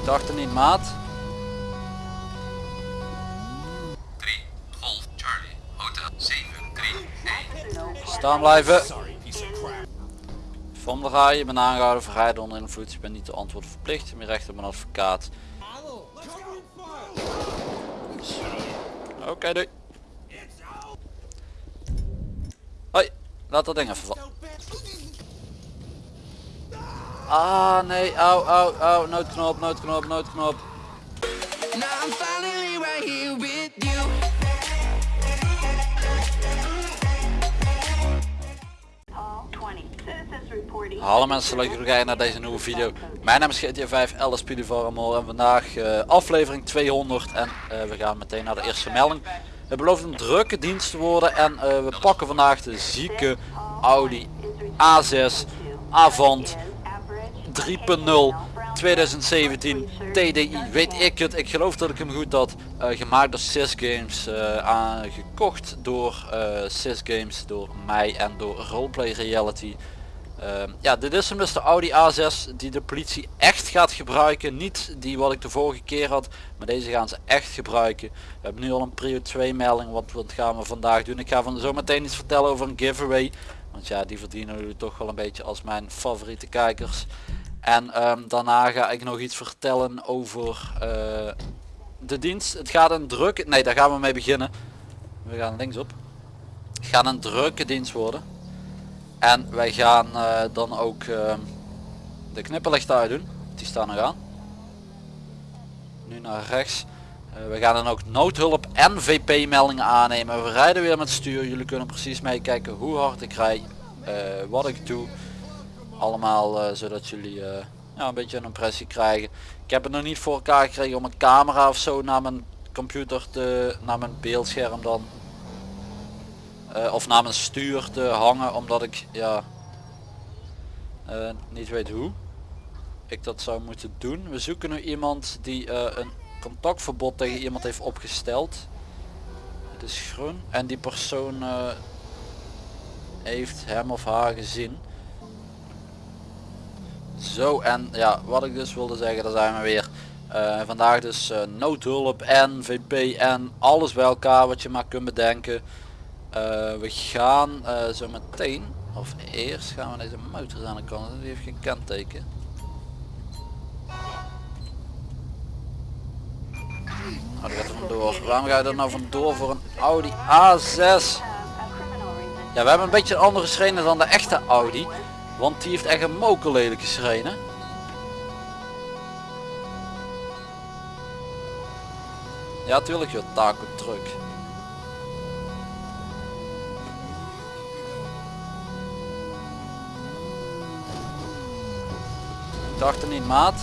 Ik dacht er niet, maat. 3 Golf Charlie Hotel 731 Staan blijven. Vom de Rij, je bent aangehouden voor rijden onder invloed. Je bent niet te antwoorden verplicht. Je recht op een advocaat. Oké, doei. Hoi, laat dat ding even vallen. Ah nee, au, au, au, noodknop, noodknop, noodknop. Now I'm finally right here with you. Hall 20. Citizens reporting. Hallo mensen, leuk dat jullie kijken naar deze nieuwe video. Mijn naam is GTA 5, Alice Piedivarmol en vandaag eh, aflevering 200 en eh, we gaan meteen naar de eerste melding. Het belooft een drukke dienst te worden en eh, we pakken vandaag de zieke Audi A6 Avant 3.0 2017 TDI. Weet ik het, ik geloof dat ik hem goed had. eh, gemaakt door Sys Games, eh, aangekocht door Sys Games, door mij en door Roleplay Reality. Ehm, ja, dit is hem dus de Audi A6 die de politie echt gaat gebruiken. Niet die wat ik de vorige keer had, maar deze gaan ze echt gebruiken. We hebben nu al een prio 2 melding, wat, wat gaan we vandaag doen. Ik ga van zo meteen iets vertellen over een giveaway. Want ja, die verdienen jullie toch wel een beetje als mijn favoriete kijkers. En ehm, daarna ga ik nog iets vertellen over eh, de dienst. Het gaat een drukke... Nee, daar gaan we mee beginnen. We gaan linksop. Het gaat een drukke dienst worden. En wij gaan eh, dan ook ehm, de knipperlichten uitdoen. Die staan nog aan. Nu naar rechts. Eh, we gaan dan ook noodhulp en VP meldingen aannemen. We rijden weer met stuur. Jullie kunnen precies meekijken hoe hard ik rij. wat ik doe. Allemaal eh, zodat jullie eh, ja, een beetje een impressie krijgen. Ik heb het nog niet voor elkaar gekregen om een camera of zo naar mijn computer te, naar mijn beeldscherm dan eh, of naar mijn stuur te hangen omdat ik ja niet weet hoe ik dat zou moeten doen. We zoeken nu iemand die een contactverbod tegen iemand heeft opgesteld. Het is groen en die persoon heeft hem of haar gezien. Zo en ja wat ik dus wilde zeggen daar zijn we weer. Eh, vandaag dus eh, noodhulp en VP en alles bij elkaar wat je maar kunt bedenken. Eh, we gaan zo meteen, of eerst gaan we deze motor aan de kant, die heeft geen kenteken. Oh, die gaat er vandoor. Waarom ga je er nou vandoor voor een Audi A6? Ja, we hebben een beetje een andere schreden dan de echte Audi. Want die heeft echt een mokerlelijke schreden. Ja, tuurlijk joh, taco truck. Ik dacht er niet, maat.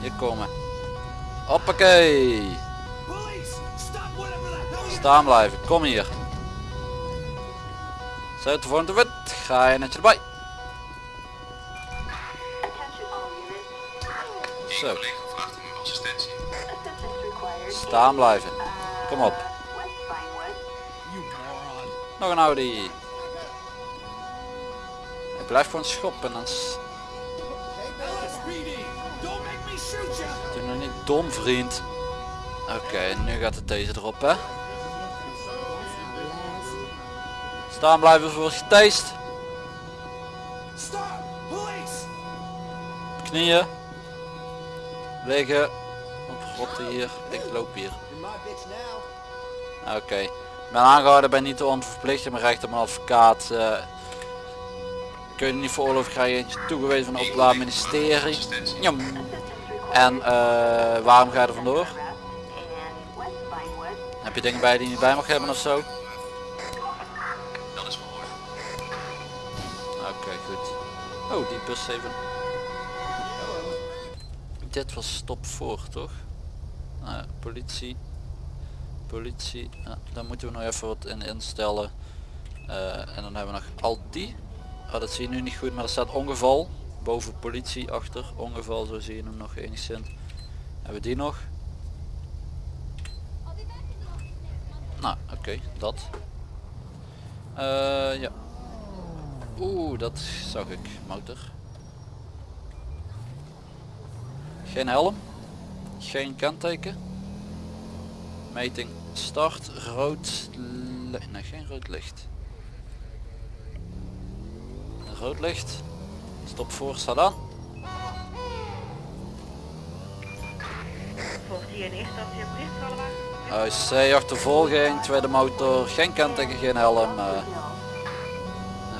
Hier komen. Hoppakee. Staan blijven, kom hier. Zet de vorm te wit. Ga je netje erbij. Zo. Staan blijven. Kom op. Nog een Audi. Ik blijf gewoon schoppen. Dan s- Doe nou niet dom vriend. Oké, nu gaat het deze erop hè. Staan blijven voor getast. Knieën. Liggen. Op rotten hier. Ik loop hier. Oké. Ik ben aangehouden bij niet te onverplicht. Je hebt recht op een advocaat. eh, kun je niet veroorloofd krijgen. Eentje toegewezen van het Openbaar Ministerie. Jam. En eh, waarom ga je er vandoor? Heb je dingen bij die je niet bij mag hebben of Oh, die bus even. Dit was stop voor, toch? Nou politie. Politie. Daar moeten we nog even wat in instellen. Eh, en dan hebben we nog al die. Oh, dat zie je nu niet goed, maar er staat ongeval. Boven politie achter. Ongeval, zo zie je hem nog enigszins. Hebben we die nog? Nou, oké, dat. Eh, ja. Oeh, dat zag ik. Motor. Geen helm. Geen kenteken. Meting start. Rood. Nee, geen rood licht. Rood licht. Stop voor, staat aan. AUC achtervolging, tweede motor, geen kenteken, geen helm. eh,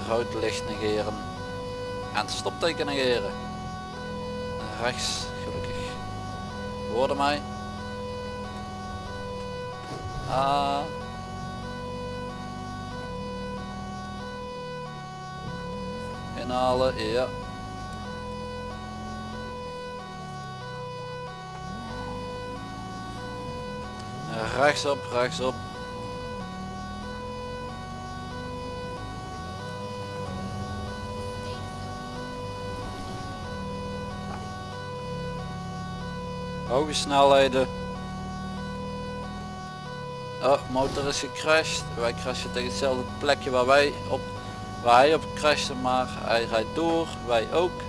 rood licht negeren. En stopteken negeren. Rechts, gelukkig. Hoorde mij. Ah. Inhalen, ja. Rechtsop, rechtsop. Hoge snelheden. Oh, motor is gecrashed. Wij crashen tegen hetzelfde plekje waar wij op waar hij op crashte, maar hij rijdt door, wij ook.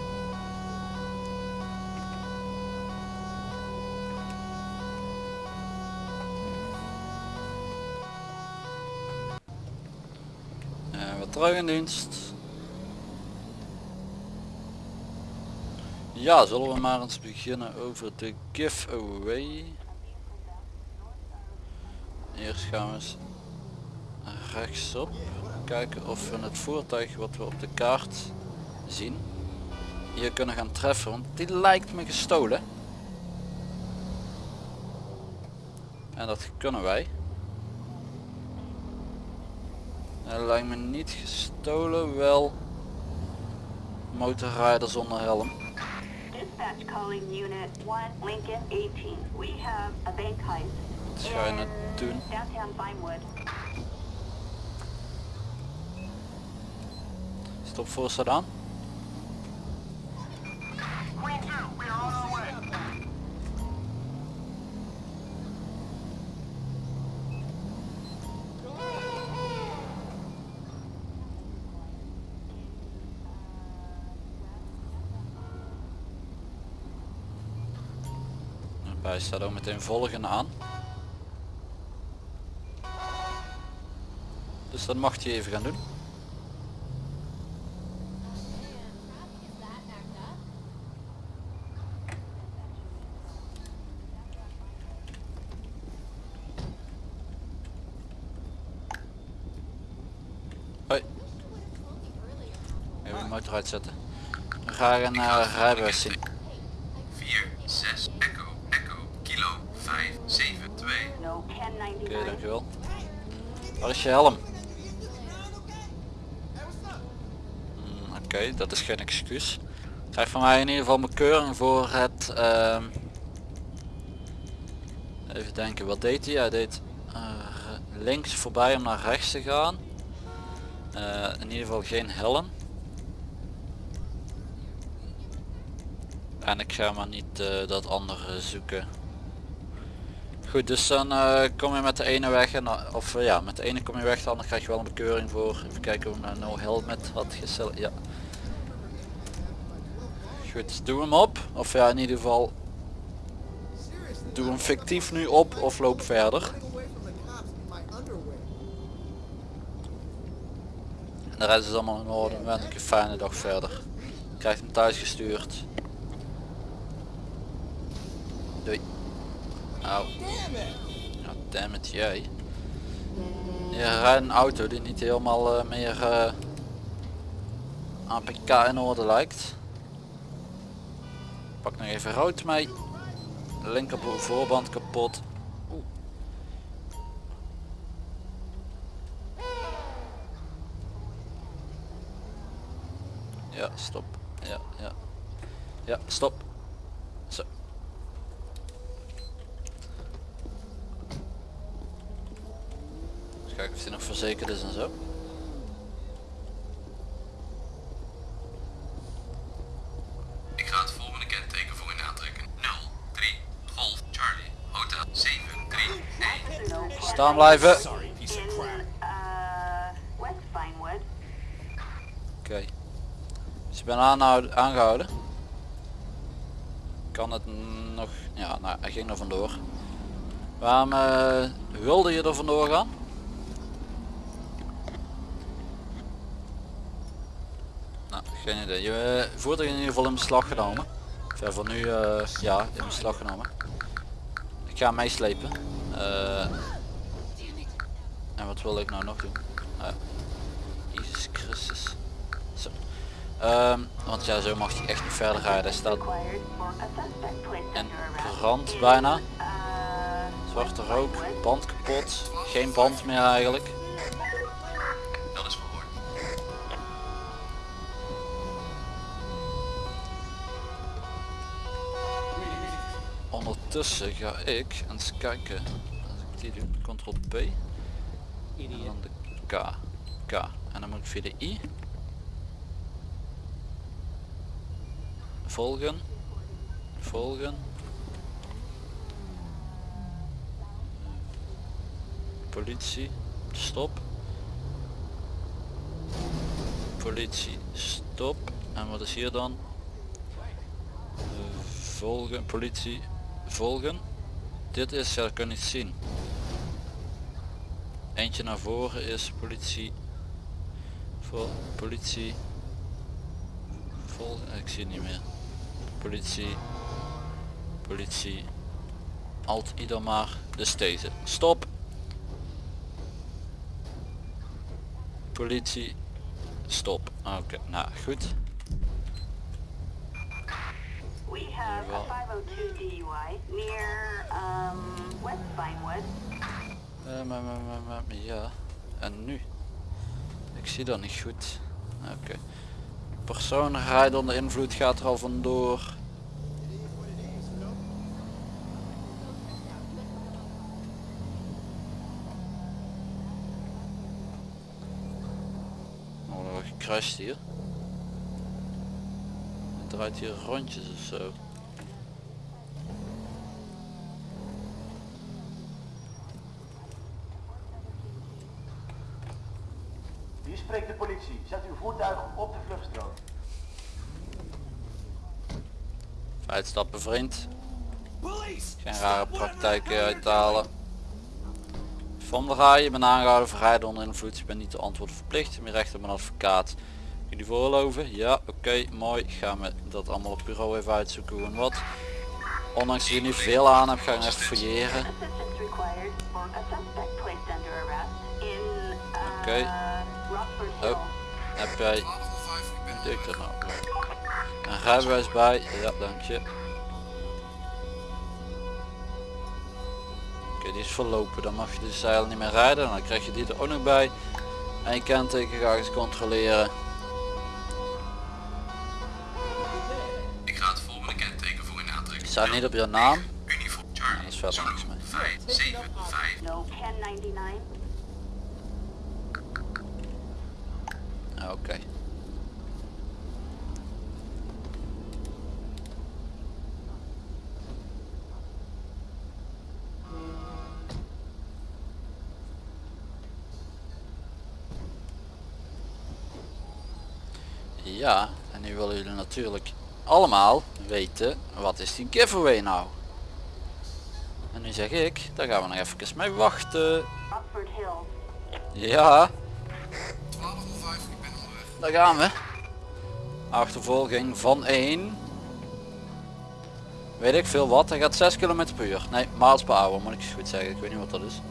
En wat terug in dienst. Ja, zullen we maar eens beginnen over de giveaway. Eerst gaan we eens rechtsop kijken of we het voertuig wat we op de kaart zien hier kunnen gaan treffen, want die lijkt me gestolen. En dat kunnen wij. Hij lijkt me niet gestolen, wel motorrijder zonder helm. Dispatch calling unit 1 Lincoln 18. We have a bank heist. Wat ga je nou in? Downtown Vinewood. Stop voor Daarbij staat ook meteen volgen aan. Dus dat mag hij even gaan doen. Hoi. Even de motor uitzetten. We gaan een uh, rijbewijs zien. 4, 6, echo, echo, kilo, 5, 7, 2. No Oké, 1099. dankjewel. Waar helm? Hmm, Oké, dat is geen excuus. Krijg van mij in ieder geval mijn keuring voor het... ehm, even denken, wat deed hij? Hij deed eh, links voorbij om naar rechts te gaan. Eh, in ieder geval geen helm. En ik ga maar niet eh, dat andere zoeken. Goed, dus dan eh, kom je met de ene weg en dan- of eh, ja, met de ene kom je weg, andere krijg je wel een bekeuring voor. Even kijken of ik no helmet had gesteld. Ja. Goed, doe hem op. Of ja, in ieder geval doe hem fictief nu op of loop verder. En de rest is allemaal in orde. Wens ik een fijne dag verder. Krijgt hem thuis gestuurd. Au. Ja, damn it, jij. Je rijdt een auto die niet helemaal eh, meer eh, APK in orde lijkt. Pak nog even rood mee. Linker voorband kapot. Oeh. Ja, stop. Ja, ja. Ja, stop. Zo. Dus kijken of die nog verzekerd is en zo. Ik ga het volgende kenteken voor u aantrekken. 0, 3, Golf, Charlie, Hotel, 7, 3, 1. No Staan blijven. uh, Vinewood. Oké. Dus ik ben aanhouden, aangehouden. Kan het nog... Ja, nou, hij ging er vandoor. Waarom eh, wilde je er vandoor gaan? Nou, geen idee. Je uh, voertuig in ieder geval in beslag genomen. Voor nu, eh, ja, in beslag genomen. Ik ga meeslepen. Eh, en wat wil ik nou nog doen? Uh, Jezus Christus. Zo. Ehm, want ja, zo mag hij echt niet verder rijden. Hij staat arrest. brand bijna. Zwarte rook, band kapot. Geen band meer eigenlijk. Ondertussen ga ik eens kijken. Als ik die doe, ctrl P. Dan de K. K. En dan moet ik via de I. Volgen. Volgen. Politie. Stop. Politie. Stop. En wat is hier dan? Eh, Volgen. Politie. Volgen. Dit is, ja, dat kan niet zien. Eentje naar voren is politie. Vol, politie. Vol, ik zie het niet meer. Politie. Politie. Alt ieder maar. Dus deze. Stop. Politie. Stop. Oké, nou goed. We have a 502 DUI near um, West Vinewood. Maar, maar, maar, ja. En nu? Ik zie dat niet goed. Oké. Persoon rijdt onder invloed gaat er al vandoor. Oh, er wordt gecrashed hier. Draait hier rondjes of zo. Hier spreekt de politie. Zet uw voertuig op de vluchtstrook. Uitstappen vriend. Geen rare praktijken uithalen. Van der Rij, je bent aangehouden voor rijden onder invloed. Je bent niet te antwoorden verplicht. Je recht op een advocaat. Jullie voorloven? Ja, oké, mooi. Gaan we dat allemaal op bureau even uitzoeken hoe en wat. Ondanks dat je niet veel aan hebt, ga ik even fouilleren. Oké. Hill. Oh, heb jij... Deed ik nou? Een rijbewijs bij? Ja, dank je. Oké, die is verlopen. Dan mag je dus eigenlijk niet meer rijden. Dan krijg je die er ook nog bij. En je kenteken ga eens controleren. Staat niet op je naam. Charlie. is verder niks mee. 5, 7, 5. No 1099. Ah, Oké. Ja, en nu willen jullie natuurlijk allemaal weten wat is die giveaway nou? En nu zeg ik, daar gaan we nog even mee wachten. Ja, 1205, ik ben onderweg. daar gaan we. Achtervolging van 1. Weet ik veel wat, hij gaat 6 km per uur. Nee, miles per hour moet ik eens goed zeggen. Ik weet niet wat dat is.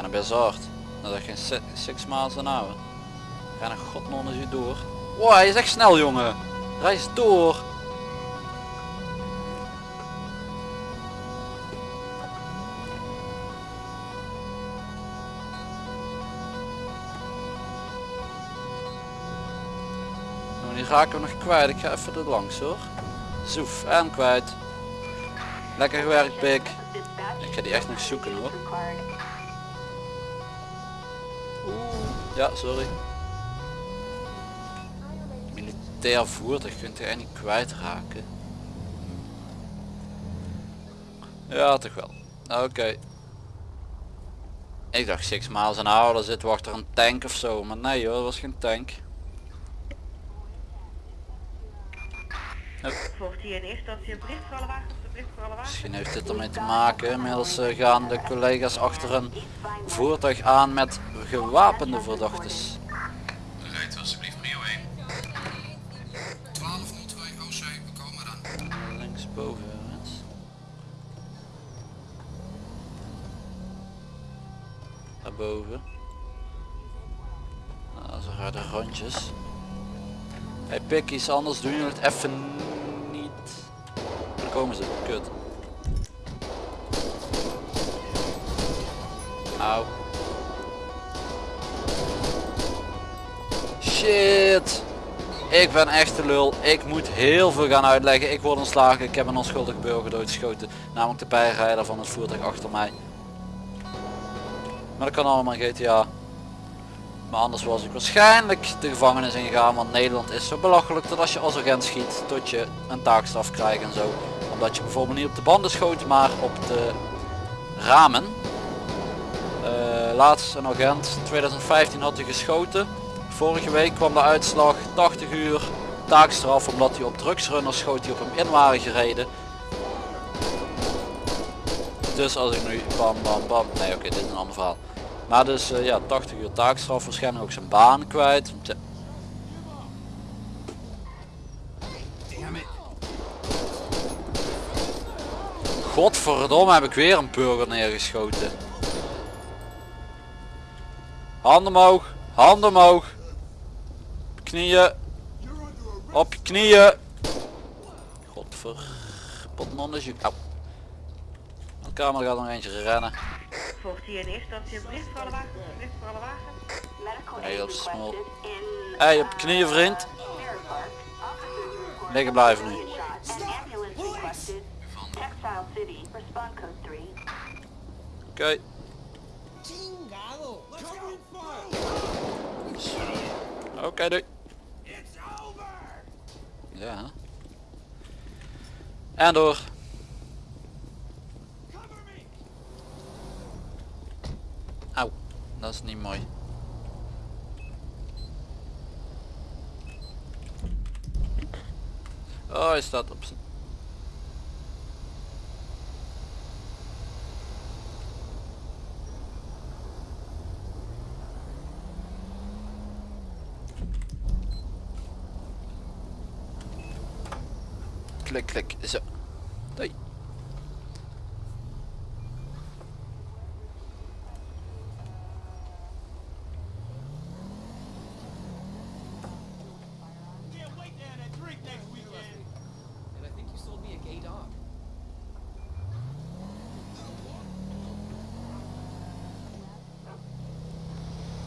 Gaan er best hard. Dat is geen 6 miles an hour. Er godnon eens door. Wow, hij is echt snel jongen. Reis door. Nou, die raken we nog kwijt. Ik ga even er langs hoor. Zoef, en kwijt. Lekker gewerkt Pik. Ik ga die echt nog zoeken hoor. Ja, sorry. Militair voertuig kunt je eigenlijk niet kwijtraken. Ja, toch wel. Oké. Ik dacht 6 miles an hour, daar zitten we achter een tank of zo. Maar nee hoor, dat was geen tank. Volgt hier in eerste instantie een bericht voor alle wagens, Misschien heeft dit ermee te maken. Inmiddels eh, gaan de collega's achter een voertuig aan met gewapende verdachtes. Rijdt alsjeblieft Mio 1. 1202 OC, we komen dan. Linksboven. Daarboven. Nou, zo gaan de rondjes. Hey pikkies, anders doen jullie het even komen ze, kut. Auw. Shit. Ik ben echt de lul. Ik moet heel veel gaan uitleggen. Ik word ontslagen. Ik heb een onschuldige burger doodgeschoten. Namelijk de bijrijder van het voertuig achter mij. Maar dat kan allemaal in GTA. Maar anders was ik waarschijnlijk de gevangenis ingegaan. Want Nederland is zo belachelijk dat als je als agent schiet tot je een taakstraf krijgt en zo. Omdat je bijvoorbeeld niet op de banden schoot maar op de ramen. Eh, laatst een agent, 2015 had hij geschoten. Vorige week kwam de uitslag 80 uur taakstraf omdat hij op drugsrunners schoot die op hem in waren gereden. Dus als ik nu bam bam bam, nee oké dit is een ander verhaal. Maar dus eh, ja 80 uur taakstraf, waarschijnlijk ook zijn baan kwijt. Godverdomme heb ik weer een burger neergeschoten. Handen omhoog, handen omhoog. Op je knieën. Op je knieën. Godverpotnonnetje. Au. De camera gaat nog eentje rennen. Volgt hier in eerste instantie een bericht voor alle wagens, een bericht voor alle wagens. Medical Hey, is in Hey, op je knieën vriend. Report Liggen blijven nu. Oké. Oké, doei. Ja. En door. Auw, dat is niet mooi. Oh, hij staat op zijn... Klik, klik. Zo. Doei.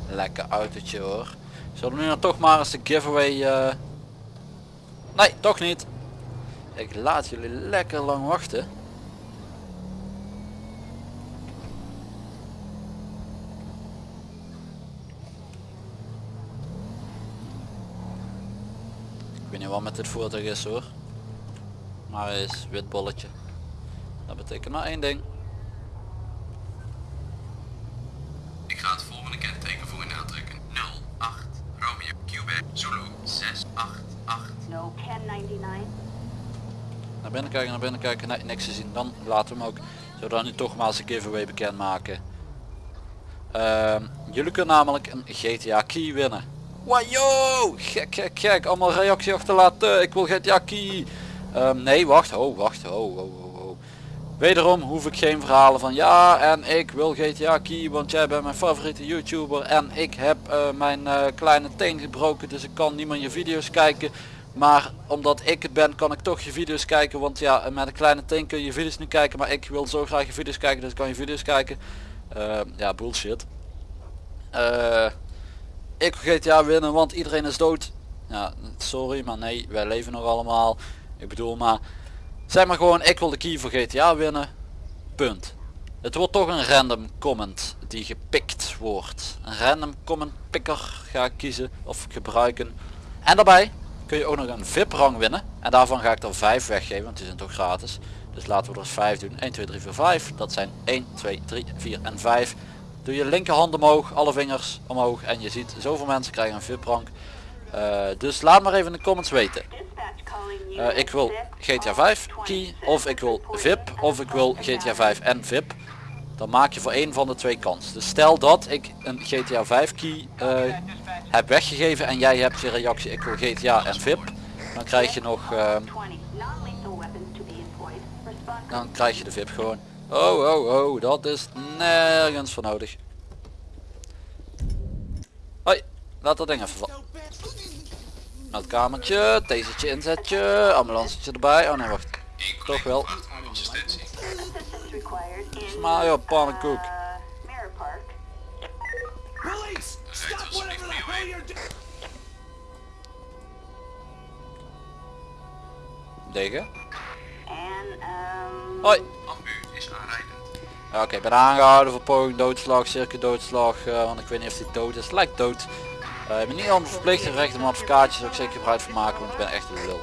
Lekker autootje hoor. Zullen we nu dan toch maar eens de giveaway... eh, Nee, toch niet. Ik laat jullie lekker lang wachten. Ik weet niet wat met dit voertuig is hoor. Maar hij is wit bolletje. Dat betekent maar één ding. Ik ga het volgende kenteken voor u aantrekken. 08 Romeo Quebec Zulu 688. No 1099. Naar binnen kijken, naar binnen kijken. Nee, niks te zien. Dan laten we hem ook. Zullen we nu toch maar eens een giveaway bekendmaken. Ehm jullie kunnen namelijk een GTA key winnen. Wajo! Gek, gek, gek. Allemaal reactie achterlaten. Ik wil GTA key. Ehm, nee, wacht. Ho, wacht. Ho, ho, ho, ho. Wederom hoef ik geen verhalen van ja en ik wil GTA key want jij bent mijn favoriete YouTuber en ik heb eh, mijn eh, kleine teen gebroken dus ik kan niet je video's kijken. Maar omdat ik het ben kan ik toch je video's kijken want ja met een kleine teen kun je video's niet kijken maar ik wil zo graag je video's kijken dus kan je video's kijken. Eh, ja bullshit. Eh, ik GTA winnen want iedereen is dood. Ja sorry maar nee wij leven nog allemaal. Ik bedoel maar Zeg maar gewoon, ik wil de key voor GTA winnen. Punt. Het wordt toch een random comment die gepikt wordt. Een random comment picker ga ik kiezen of gebruiken. En daarbij kun je ook nog een VIP rang winnen. En daarvan ga ik er 5 weggeven, want die zijn toch gratis. Dus laten we er 5 doen. 1, 2, 3, 4, 5. Dat zijn 1, 2, 3, 4 en 5. Doe je linkerhand omhoog, alle vingers omhoog en je ziet zoveel mensen krijgen een VIP rank. Eh, dus laat maar even in de comments weten. Unit ik wil GTA 5 key of ik wil VIP of ik wil GTA 5 en VIP. Dan maak je voor één van de twee kans. Dus stel dat ik een GTA 5 key eh, heb weggegeven en jij hebt je reactie ik wil GTA en VIP. Dan krijg je nog, eh, 20. Non-lethal weapons to be employed. Response dan krijg je de VIP gewoon. Oh oh oh, dat is nergens voor nodig. Hoi, laat dat ding even vallen. Het kamertje, tasertje inzetje, ambulancetje erbij. Oh nee, wacht. Toch wel. Voor je wijn. Degen. En um, Hoi. Ambu is Oké, ik ben aangehouden voor poging doodslag, cirkel doodslag, eh, want ik weet niet of hij dood is. Lijkt dood. Eh, ik ben niet aan verplicht recht om advocaatje, zou ik zeker gebruik van maken, want ik ben echt een lul.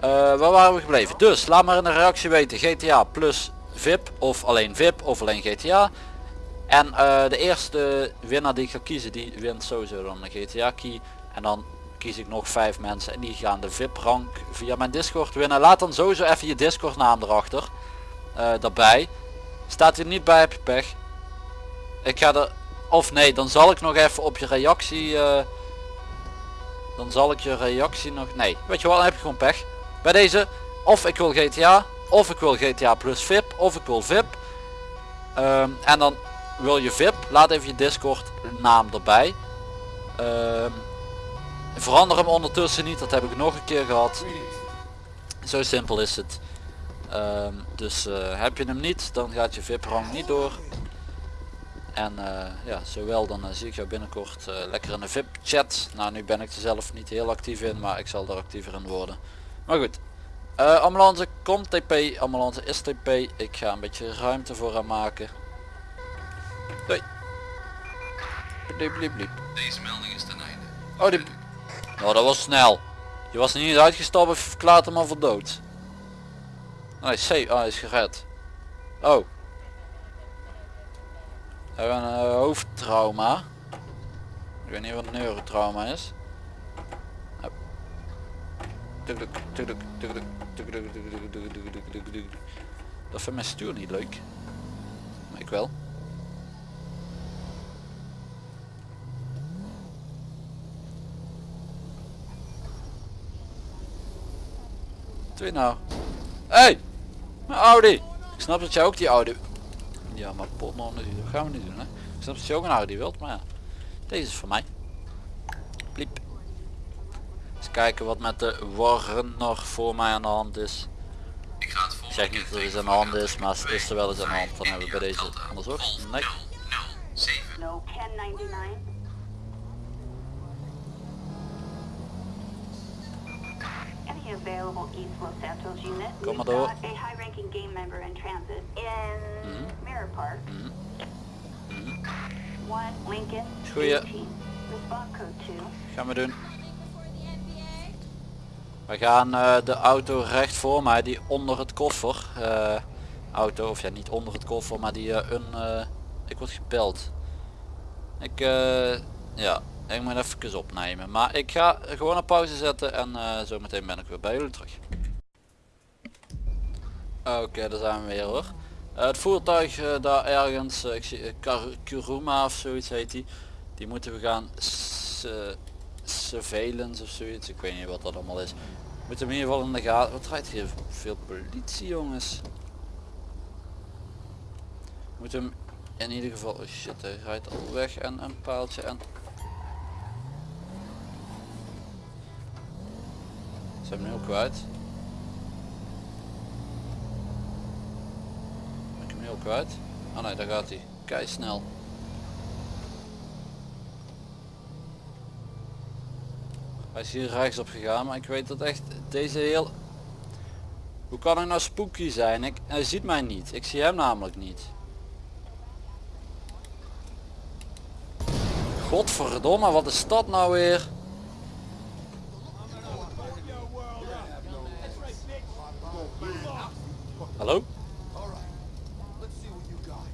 Eh, waar waren we gebleven? Dus, laat maar in de reactie weten, GTA plus VIP, of alleen VIP, of alleen GTA. En eh, de eerste winnaar die ik ga kiezen, die wint sowieso dan een GTA key. En dan kies ik nog vijf mensen en die gaan de VIP rank via mijn Discord winnen. Laat dan sowieso even je Discord naam erachter. eh, daarbij. Staat hij niet bij heb je pech. Ik ga er... Of nee, dan zal ik nog even op je reactie... eh, dan zal ik je reactie nog... Nee, weet je wel, dan heb je gewoon pech. Bij deze, of ik wil GTA, of ik wil GTA plus VIP, of ik wil VIP. Ehm, en dan wil je VIP, laat even je Discord naam erbij. Ehm, verander hem ondertussen niet, dat heb ik nog een keer gehad. Zo simpel is het. Ehm, dus eh, heb je hem niet, dan gaat je VIP rang niet door. En eh, ja, zowel dan eh, zie ik jou binnenkort lekker in de VIP chat. Nou, nu ben ik er zelf niet heel actief in, maar ik zal er actiever in worden. Maar goed. Eh, ambulance komt TP, ambulance is TP. Ik ga een beetje ruimte voor haar maken. Doei. Bliep, bliep, bliep. Deze melding is ten einde. Oh, die... Oh, dat was snel. Je was niet uitgestapt of verklaart hem al voor dood. Nee, C. Oh, hij is gered. Oh. We hebben een eh, hoofdtrauma. Ik weet niet wat een neurotrauma is. Dat vindt mijn stuur niet leuk. Maar ik wel. Je nou? Hey! Mijn Audi! Ik snap dat jij ook die Audi... Ja, maar pot nog niet. Dat gaan we niet doen hè. Ik snap dat je ook een Audi wilt, maar ja. Deze is voor mij. Bliep. Eens kijken wat met de Warner voor mij aan de hand is. Ik ga het Ik zeg niet dat er iets aan de hand is, maar is er wel eens aan de hand, dan hebben we bij deze onderzocht. Nee. 7. no 1099. Any available East Los Santos unit? Kom maar door. A high-ranking game member in transit in Mhm. Mirror Park. One Lincoln Goeie. 18. Response code 2. Gaan we doen. We gaan eh, de auto recht voor mij, die onder het koffer. eh, auto, of ja niet onder het koffer, maar die eh, een... ik word gebeld. Ik, ja, ik moet even opnemen. Maar ik ga gewoon een pauze zetten en eh zo meteen ben ik weer bij jullie terug. Oké, daar zijn we weer hoor. Het voertuig daar ergens, ik zie Kuruma of zoiets heet die. Die moeten we gaan surveillance of zoiets. Ik weet niet wat dat allemaal is. We moeten hem ieder geval in de gaten. Wat rijdt hier veel politie jongens? We moeten hem in ieder geval. Oh shit, hij rijdt al weg en een paaltje en. Zijn we nu kwijt? Ben ik hem ook kwijt? Oh nee, daar gaat hij. Kei snel. Hij is hier rechts op gegaan, maar ik weet dat echt deze heel... Hoe kan hij nou spooky zijn? Ik, hij ziet mij niet. Ik zie hem namelijk niet. Godverdomme, wat is dat nou weer? Hallo?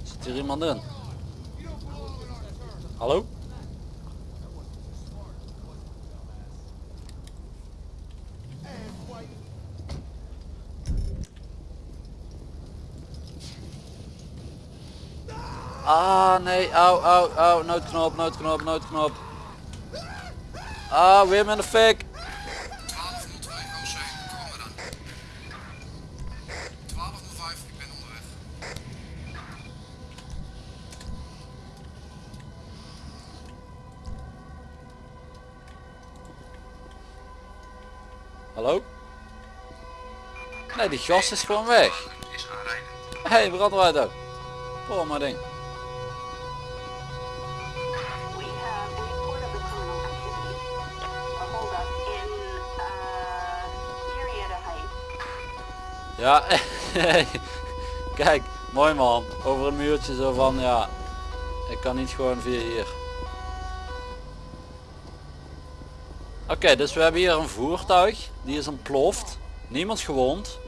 Zit hier iemand in? Hallo? Ah nee, au, au, au, noodknop, noodknop, noodknop. Ah, weer met een fik. 1205, oh sorry, kom maar dan. 1205, ik ben onderweg. Hallo? Nee, die gast is gewoon weg. Hé, hey, brandweiter. Oh, maar ding. Ja, kijk, mooi man. Over een muurtje zo van, ja, ik kan niet gewoon via hier. Oké, dus we hebben hier een voertuig, die is ontploft. Niemand gewond.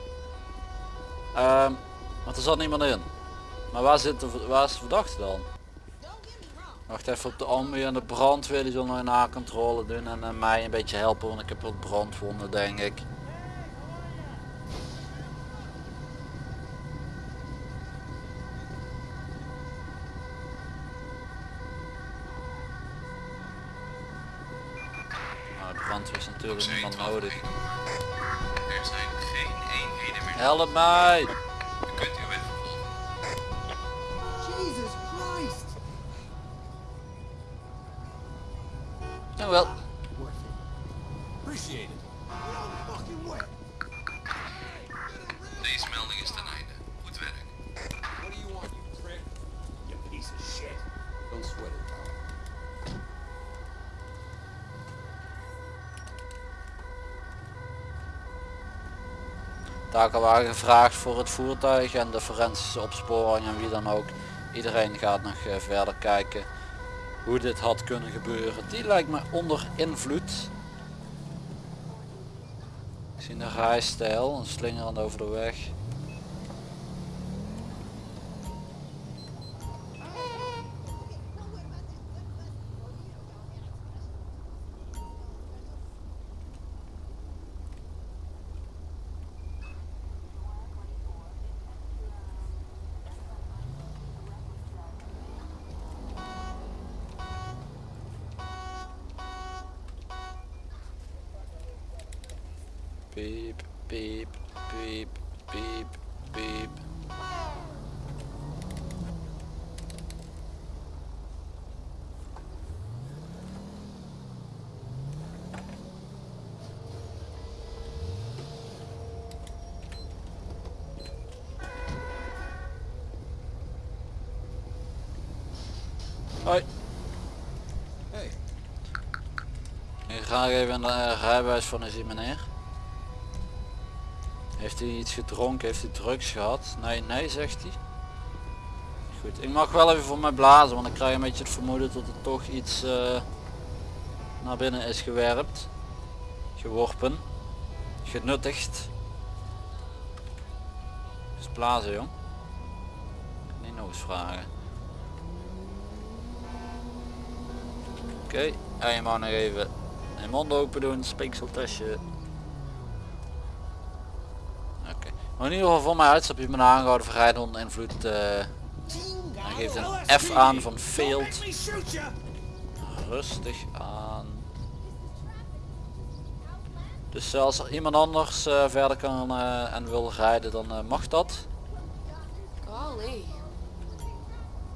Ehm want er zat niemand in. Maar waar, zit waar is de verdachte dan? Wacht even op de ambu en de brandweer, die zullen nog een nakontrole doen en eh, mij een beetje helpen, want ik heb wat brandwonden denk ik. Nou, de brandweer is natuurlijk Zee, niemand 12 nodig. Er zijn geen eenheden meer. Help mij! Taken gevraagd voor het voertuig en de forensische opsporing en wie dan ook. Iedereen gaat nog eh, verder kijken hoe dit had kunnen gebeuren. Die lijkt me onder invloed. Ik zie een rijstijl, een slingerend over de weg. Piep, piep, piep, piep, piep. Hoi. Hey, Ik ga even een uh, rijbewijs van zien meneer. Heeft hij iets gedronken? Heeft hij drugs gehad? Nee, nee zegt hij. Goed, ik mag wel even voor mij blazen, want ik krijg een beetje het vermoeden dat er toch iets eh, naar binnen is gewerpt. Geworpen. Genuttigd. Dus blazen jong. Niet nog eens vragen. Oké, en je mag nog even je mond open doen, speekseltestje. In ieder geval voor mij uitstapje je me aangehouden voor rijden onder invloed. eh hij geeft een F aan van failed. Rustig aan. Dus als er iemand anders eh, verder kan eh, en wil rijden dan mag dat.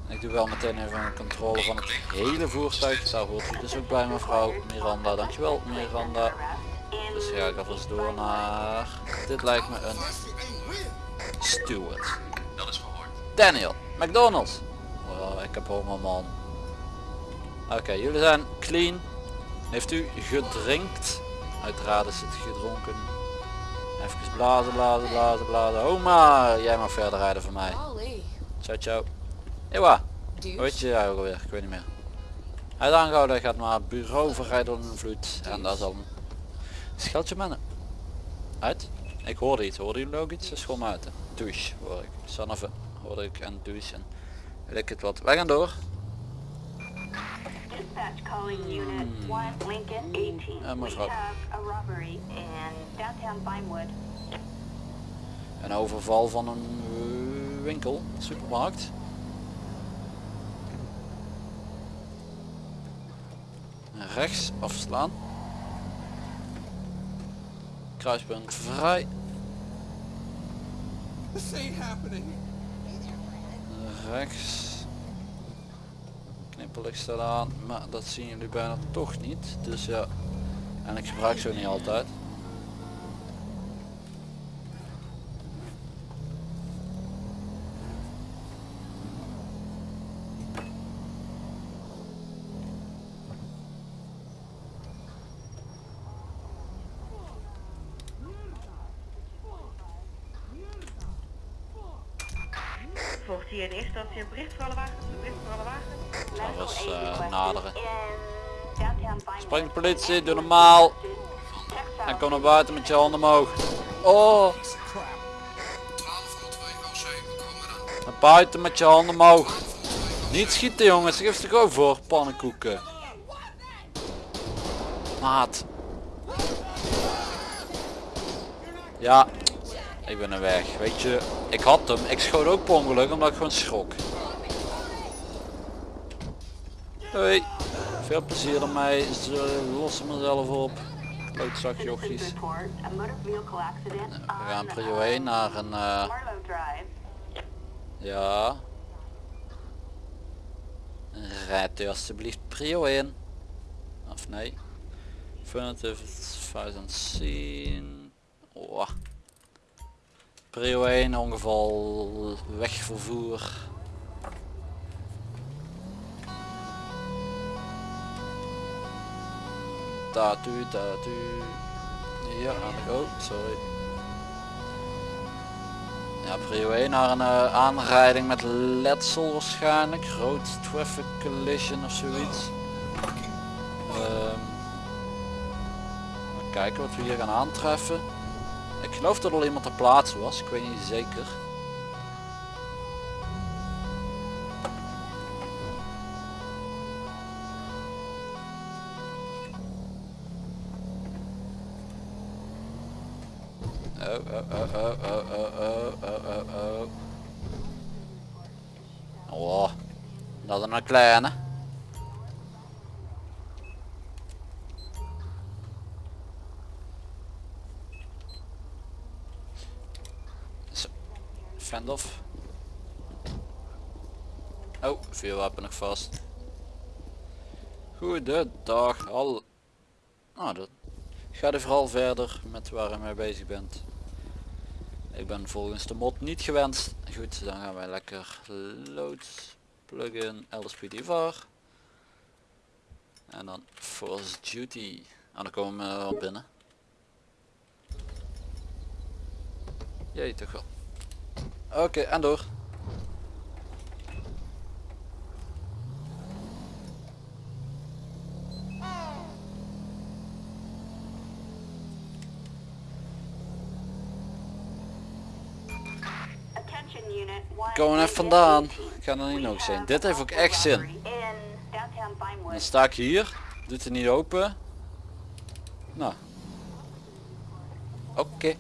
Ik doe wel meteen even een controle van het hele voertuig. Daar hoort u dus ook bij mevrouw Miranda. Dankjewel Miranda. Dus ga ik alvast door naar... Dit lijkt me een steward. Dat is verhoord. Daniel, McDonald's. Oh, ik heb honger man. Oké, jullie zijn clean. Heeft u gedrinkt? Uiteraard is het gedronken. Even blazen, blazen, blazen, blazen. Oma, jij mag verder rijden voor mij. Ciao, ciao. Ewa, weet je ja, ook alweer? Ik weet niet meer. Hij is aangehouden, hij gaat naar bureau voor rijden onder invloed. En daar zal scheldje mannen. Uit? Ik hoorde iets, hoorde jullie ook iets? Dat is gewoon buiten. Douche hoor ik. Sanne hoorde ik en douche en ik het wat. Wij gaan door. calling Unit 1 Lincoln 18. Ja, We mevrouw. robbery in downtown. Een overval van een eh, winkel, supermarkt. Rechts afslaan. Kruispunt vrij. Rechts. Knipperlicht staat aan, maar dat zien jullie bijna toch niet. Dus ja, en ik gebruik zo niet altijd. Volgt hier in eerste instantie een bericht voor alle wagens. Een bericht voor alle wagens. Dat eh, requested naderen. Spring politie, doe normaal. En kom naar buiten met je handen omhoog. Oh, Piece of crap. 1202 OC, we komen eraan. naar buiten met je handen omhoog. Niet schieten jongens, geef ze gewoon voor, pannenkoeken. Maat. Ja, ik ben er weg. Weet je, ik had hem. Ik schoot ook per ongeluk omdat ik gewoon schrok. Hoi, veel plezier ermee. Ze lossen mezelf op. Klootzak jochies. We gaan prio uh, 1 naar een... eh. Ja. Rijdt u alsjeblieft prio in. Of nee. Affirmative thousand scene. Oh. Prio 1 ongeval wegvervoer. Tatu, tatu. Ja, aan de go, sorry. Ja, prio 1 naar een eh, aanrijding met letsel waarschijnlijk. Road traffic collision of zoiets. Ehm, even kijken wat we hier gaan aantreffen. Ik geloof dat al iemand ter plaatse was, ik weet niet zeker. Oh, oh, oh, oh, oh, oh, oh, oh, oh, oh. Oh, dat is een kleine. Vuurwapen nog vast. Goedendag, al. Nou, dat Ga er vooral verder met waar je mee bezig bent. Ik ben volgens de mod niet gewenst. Goed, dan gaan wij lekker load plugin LSPD var. En dan force duty. En dan komen we binnen. Jee, toch wel. Oké, en door. Attention unit 1 Komen even vandaan. Ik ga er niet nog zijn. Dit heeft ook echt zin. Dan sta ik hier. Doet het niet open. Nou. Oké.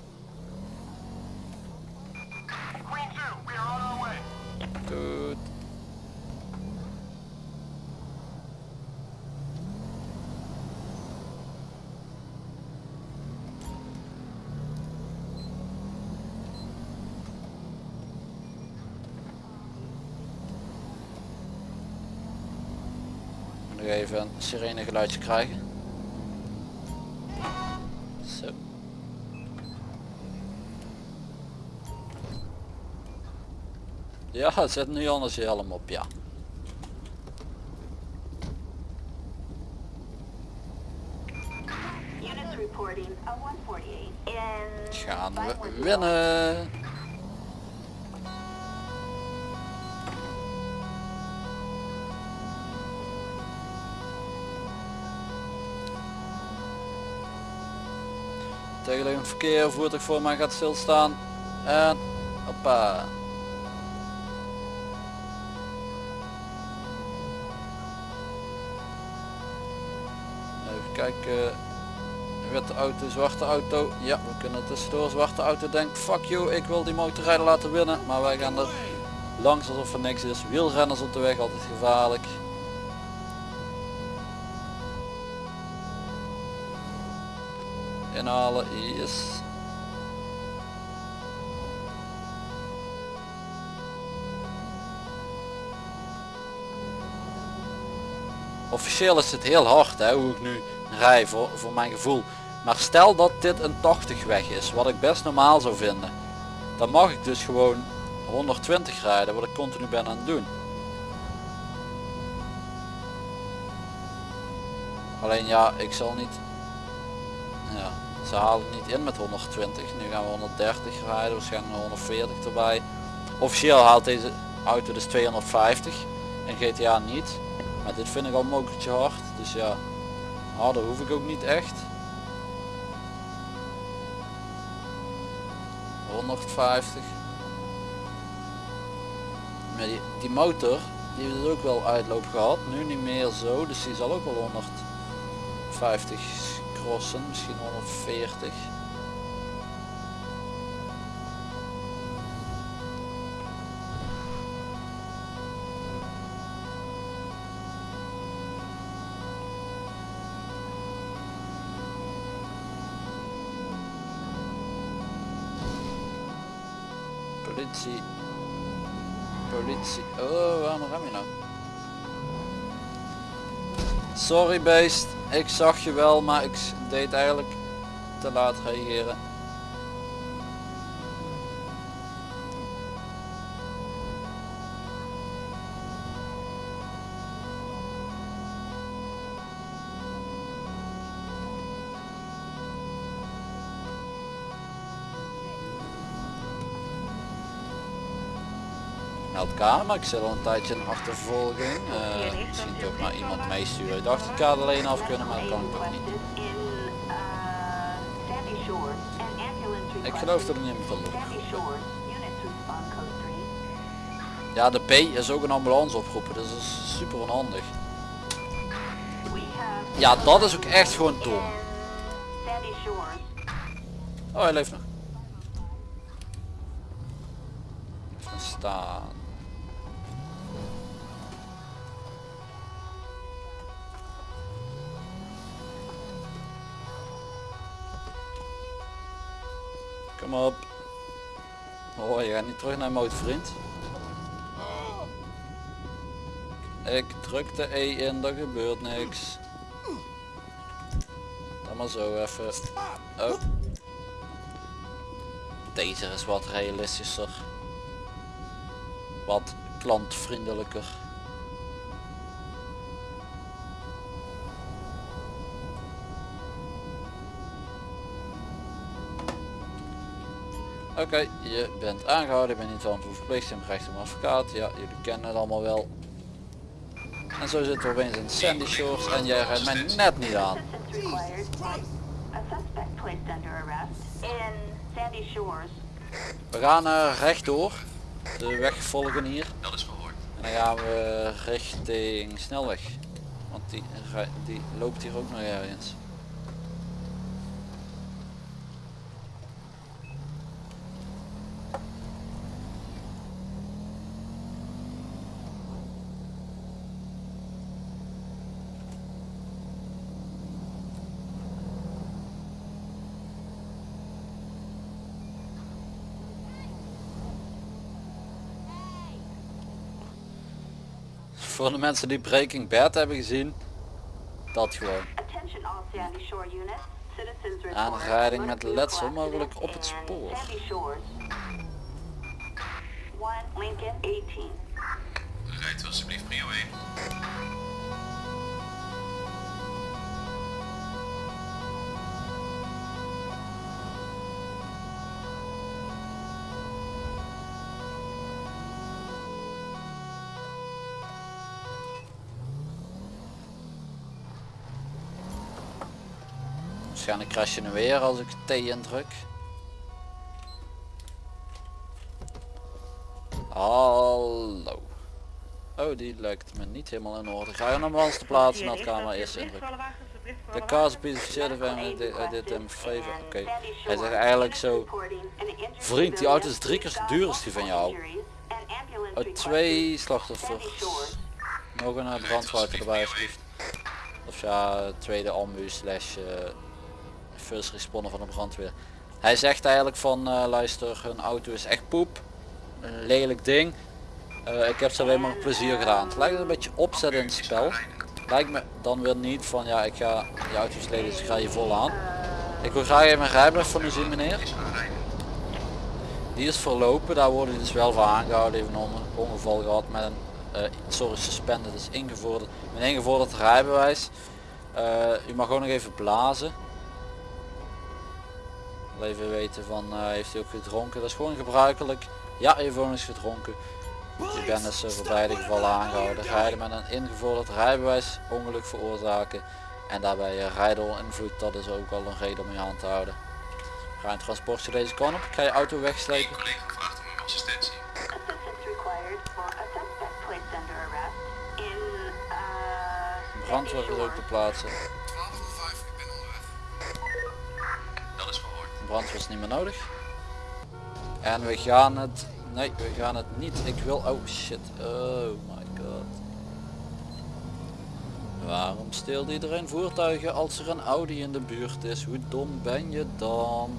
Sirene geluidje krijgen. Zo. Ja, zet nu anders je helm op, ja. Units reporting a 148 in Gaan we winnen. Tegenliggend verkeer, voertuig voor mij gaat stilstaan. En hoppa. Even kijken. Witte auto, zwarte auto. Ja, we kunnen tussendoor. Zwarte auto denkt, fuck you, ik wil die motorrijder laten winnen. Maar wij gaan er langs alsof er niks is. Wielrenners op de weg, altijd gevaarlijk. Inhalen, yes. Officieel is het heel hard hè, hoe ik nu rij voor, voor mijn gevoel. Maar stel dat dit een 80 weg is, wat ik best normaal zou vinden. Dan mag ik dus gewoon 120 rijden, wat ik continu ben aan het doen. Alleen ja, ik zal niet... Ja, ze halen niet in met 120. Nu gaan we 130 rijden, waarschijnlijk 140 erbij. Officieel haalt deze auto dus 250 en GTA niet. Maar dit vind ik al mokertje hard. Dus ja, harder hoef ik ook niet echt. 150. Maar die, die motor, die heeft dus ook wel uitloop gehad. Nu niet meer zo, dus die zal ook wel 150 crossen, misschien 140. Politie. Politie. Oh, waarom rem je nou? Sorry beest, ik zag je wel, maar ik deed eigenlijk te laat reageren. Meld maar ik zit al een tijdje in achtervolging. Eh, misschien toch maar iemand meesturen. Ik dacht ik had alleen af kunnen, maar dat kan ik toch niet. Ik geloof dat ik niet meer 3. Ja, de P is ook een ambulance oproepen, dus dat is super onhandig. Ja, dat is ook echt gewoon dom. Oh, hij leeft nog. Staan. Kom op. Oh, je gaat niet terug naar motor vriend. Ik druk de E in, er gebeurt niks. Dan maar zo even. Oh. Deze is wat realistischer. Wat klantvriendelijker. Oké, je bent aangehouden, je bent niet van hebt recht een advocaat. Ja, jullie kennen het allemaal wel. En zo zitten we opeens in Sandy Shores en jij rijdt mij net niet aan. We gaan uh, rechtdoor, de weg volgen hier. Dat is gehoord. En dan gaan we richting snelweg. Want die, die loopt hier ook nog ergens. Voor de mensen die Breaking Bad hebben gezien, dat gewoon. Aanrijding met letsel mogelijk op het spoor. Sandy Shores. 1 Lincoln 18. Rijdt u alsjeblieft prio 1. Waarschijnlijk je nu weer als ik T indruk. Hallo. Oh, die lijkt me niet helemaal in orde. Ga je nou een ambulance te plaatsen naar het camera eerst indruk. De kaas bezichtigd dit in favor. Oké, hij zegt eigenlijk zo... Vriend, die auto is drie keer duur als die van jou. Oh, twee slachtoffers. Nog een brandwater erbij alsjeblieft. Of ja, tweede ambu slash... Eh, first van de brandweer. Hij zegt eigenlijk van eh, luister, hun auto is echt poep. Een lelijk ding. Eh, ik heb ze alleen maar plezier gedaan. Het lijkt een beetje opzet in het spel. Lijkt me dan weer niet van ja ik ga je auto is lelijk dus ik ga je vol aan. Ik wil graag even mijn rijbewijs van u zien meneer. Die is verlopen, daar worden dus wel voor aangehouden. Even een on- ongeval gehad met een, eh, sorry, suspended is ingevorderd. Mijn ingevorderd rijbewijs. U mag ook nog even blazen. Even weten van, eh, heeft u ook gedronken? Dat is gewoon gebruikelijk. Ja, u heeft ook eens gedronken. U bent dus eh, voor beide gevallen aangehouden. Rijden met een ingevorderd rijbewijs, ongeluk veroorzaken. En daarbij eh, rijden onder invloed, dat is ook al een reden om je aan te houden. Ga een transportje deze kant op. Ik ga je auto wegslepen. uh, Brandweer is ook te plaatsen. Brandweer is niet meer nodig. En we gaan het... Nee, we gaan het niet. Ik wil... Oh shit. Oh my god. Waarom steelt iedereen voertuigen als er een Audi in de buurt is? Hoe dom ben je dan?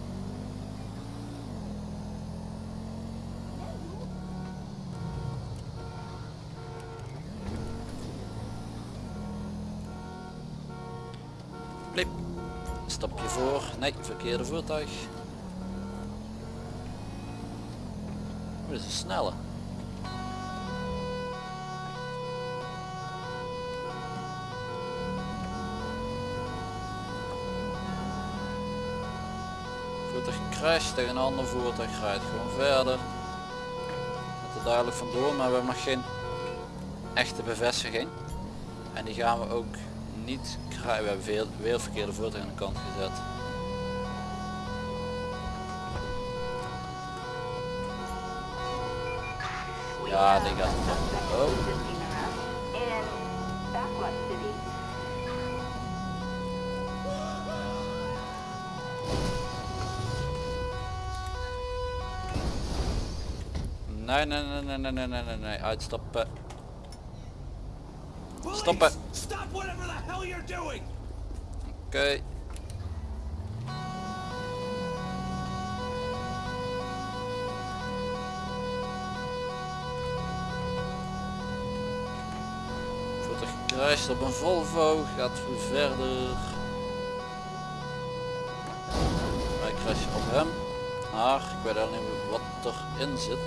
Nee, verkeerde voertuig. Dit is een snelle. Voertuig crasht tegen een ander voertuig rijdt gewoon verder. Gaat er duidelijk vandoor, maar we hebben nog geen echte bevestiging. En die gaan we ook niet krijgen. We hebben weer verkeerde voertuig aan de kant gezet. Ja, die gaat het Oh, resisting arrest in Backward City. nee, nee, nee, nee, nee, nee, nee, nee, nee, uitstappen. Stoppen. Stop whatever the hell you're doing! Oké. Voertuig gecrashed op een Volvo, gaat verder. Wij crashen op hem. Maar ik weet al niet wat erin zit.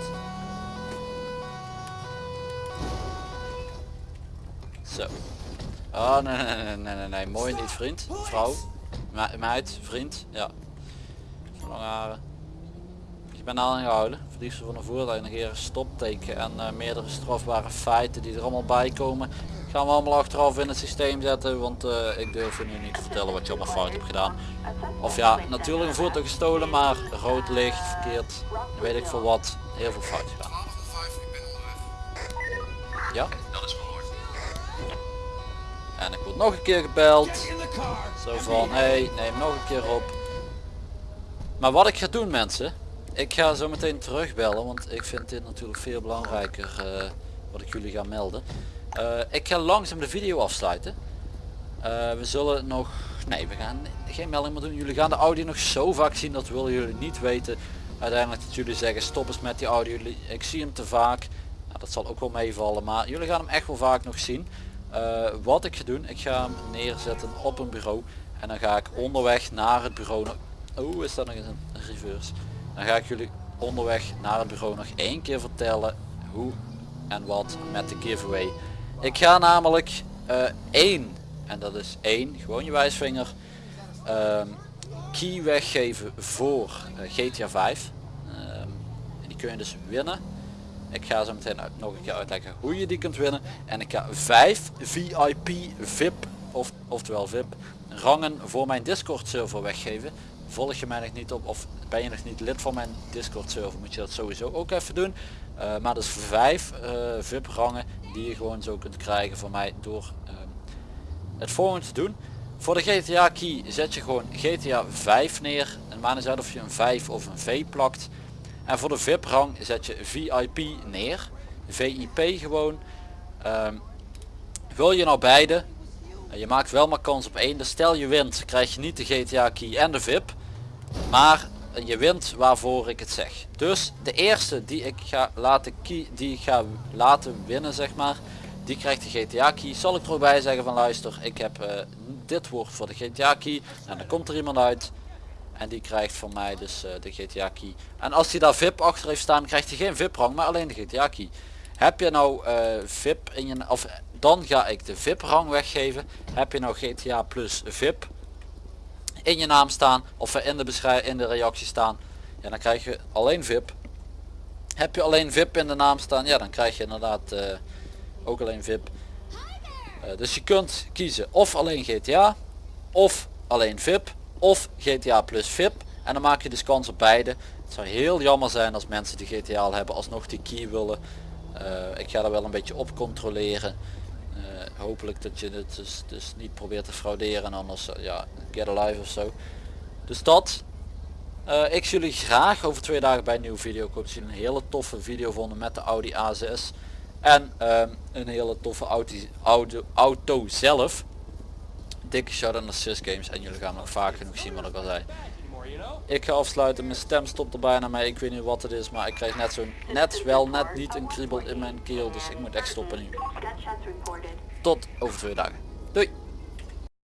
Zo. Oh nee nee nee nee nee, nee. mooi niet vriend, vrouw, Me- meid, vriend, ja. Lange haren. Je bent aangehouden, verdiefste van een voertuig, negeren stopteken en eh, meerdere strafbare feiten die er allemaal bij komen. Gaan we allemaal achteraf in het systeem zetten, want eh, ik durf je nu niet te vertellen wat je allemaal fout hebt gedaan. Of ja, natuurlijk een voertuig gestolen, maar rood licht, verkeerd, weet ik veel wat, heel veel fout gedaan. 1205, ik ben onderweg. Ja, Dat is verhoord. en ik word nog een keer gebeld. Zo van, hé, hey, neem nog een keer op. Maar wat ik ga doen mensen, ik ga zo meteen terugbellen, want ik vind dit natuurlijk veel belangrijker eh, wat ik jullie ga melden. Eh, ik ga langzaam de video afsluiten. Eh, we zullen nog, nee we gaan geen melding meer doen. Jullie gaan de audio nog zo vaak zien, dat willen jullie niet weten. Uiteindelijk dat jullie zeggen stop eens met die audio, ik zie hem te vaak. Nou, dat zal ook wel meevallen, maar jullie gaan hem echt wel vaak nog zien. Eh, wat ik ga doen, ik ga hem neerzetten op een bureau. En dan ga ik onderweg naar het bureau. Oh, is dat nog eens een een reverse? Dan ga ik jullie onderweg naar het bureau nog één keer vertellen hoe en wat met de giveaway. Ik ga namelijk eh, één, en dat is één, gewoon je wijsvinger, ehm, key weggeven voor eh, GTA 5. Ehm, die kun je dus winnen. Ik ga zo meteen uit- nog een keer uitleggen hoe je die kunt winnen. En ik ga 5 VIP VIP, of, oftewel VIP, rangen voor mijn Discord server weggeven. Volg je mij nog niet op of ben je nog niet lid van mijn Discord server moet je dat sowieso ook even doen. Eh, maar dus 5 VIP rangen die je gewoon zo kunt krijgen van mij door ehm, het volgende te doen. Voor de GTA key zet je gewoon GTA 5 neer. En maakt niet uit of je een 5 of een V plakt. En voor de VIP rang zet je VIP neer. VIP gewoon. Ehm, wil je nou beide? En Je maakt wel maar kans op één. Dus stel je wint krijg je niet de GTA key en de VIP. Maar je wint waarvoor ik het zeg. Dus de eerste die ik ga laten key, die ik ga laten winnen zeg maar. Die krijgt de GTA key. Zal ik er ook bij zeggen van luister ik heb eh, dit woord voor de GTA key. En dan komt er iemand uit. En die krijgt van mij dus eh, de GTA key. En als hij daar VIP achter heeft staan krijgt hij geen VIP rang maar alleen de GTA key. Heb je nou eh, VIP in je of dan ga ik de VIP rang weggeven. Heb je nou GTA plus VIP in je naam staan of in de beschrijving in de reactie staan. Ja dan krijg je alleen VIP. Heb je alleen VIP in de naam staan, ja dan krijg je inderdaad eh, ook alleen VIP. Eh, dus je kunt kiezen of alleen GTA of alleen VIP of GTA plus VIP en dan maak je dus kans op beide. Het zou heel jammer zijn als mensen die GTA al hebben alsnog die key willen. Eh, ik ga er wel een beetje op controleren. Hopelijk dat je het dus, dus niet probeert te frauderen en anders eh, ja, get alive of zo. Dus dat. Eh, ik zie jullie graag over twee dagen bij een nieuwe video. Ik hoop dat jullie een hele toffe video vonden met de Audi A6. En ehm, een hele toffe auto, auto, auto zelf. Dikke shout out naar Sys Games en jullie gaan nog vaak genoeg zien wat ik al zei. Ik ga afsluiten, mijn stem stopt er bijna mee. Ik weet niet wat het is, maar ik krijg net zo'n, net wel net niet een kriebel in mijn keel. Dus ik moet echt stoppen nu. Tot over twee dagen. Doei!